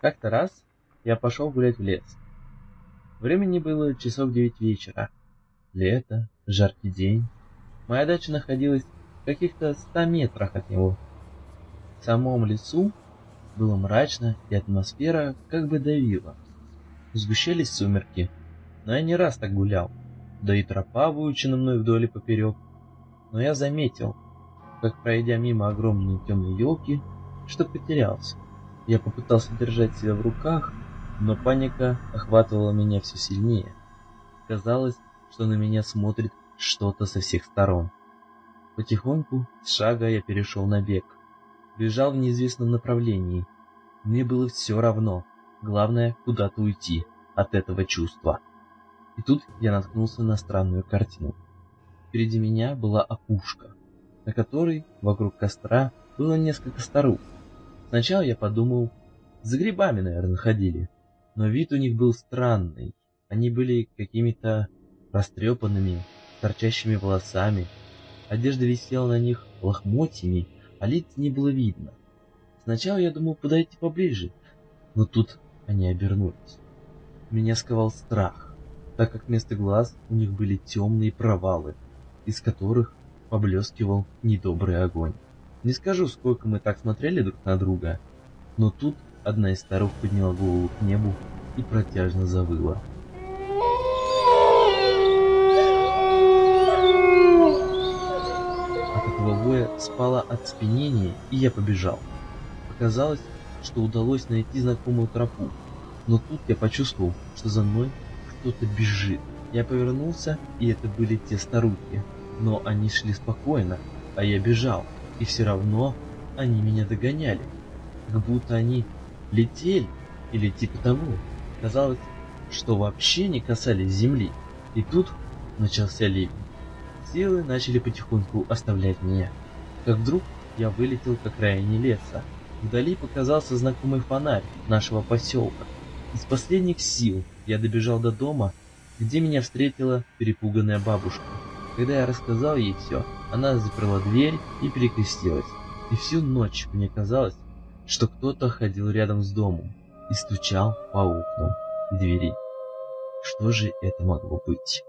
Как-то раз я пошел гулять в лес. Времени было часов девять вечера. Лето, жаркий день. Моя дача находилась в каких-то ста метрах от него. В самом лесу было мрачно, и атмосфера как бы давила. Сгущались сумерки, но я не раз так гулял, да и тропа выучена мной вдоль и поперек. Но я заметил, как пройдя мимо огромной темной елки, что потерялся. Я попытался держать себя в руках, но паника охватывала меня все сильнее. Казалось, что на меня смотрит что-то со всех сторон. Потихоньку, с шага я перешел на бег. Бежал в неизвестном направлении. Мне было все равно. Главное, куда-то уйти от этого чувства. И тут я наткнулся на странную картину. Впереди меня была опушка, на которой вокруг костра было несколько старух. Сначала я подумал, за грибами, наверное, ходили. Но вид у них был странный. Они были какими-то растрепанными, торчащими волосами. Одежда висела на них лохмотьями, а лиц не было видно. Сначала я думал подойти поближе, но тут они обернулись. Меня сковал страх, так как вместо глаз у них были темные провалы, из которых поблескивал недобрый огонь. Не скажу, сколько мы так смотрели друг на друга, но тут одна из старух подняла голову к небу и протяжно завыла. От этого воя спала от спинения, и я побежал. Показалось, что удалось найти знакомую тропу, но тут я почувствовал, что за мной кто-то бежит. Я повернулся, и это были те старухи, но они шли спокойно, а я бежал и все равно они меня догоняли, как будто они летели или типа того. Казалось, что вообще не касались земли. И тут начался ливень. Силы начали потихоньку оставлять меня. Как вдруг я вылетел к окраине леса. Вдали показался знакомый фонарь нашего поселка. Из последних сил я добежал до дома, где меня встретила перепуганная бабушка. Когда я рассказал ей все, она заперла дверь и перекрестилась. И всю ночь мне казалось, что кто-то ходил рядом с домом и стучал по окнам и двери. Что же это могло быть?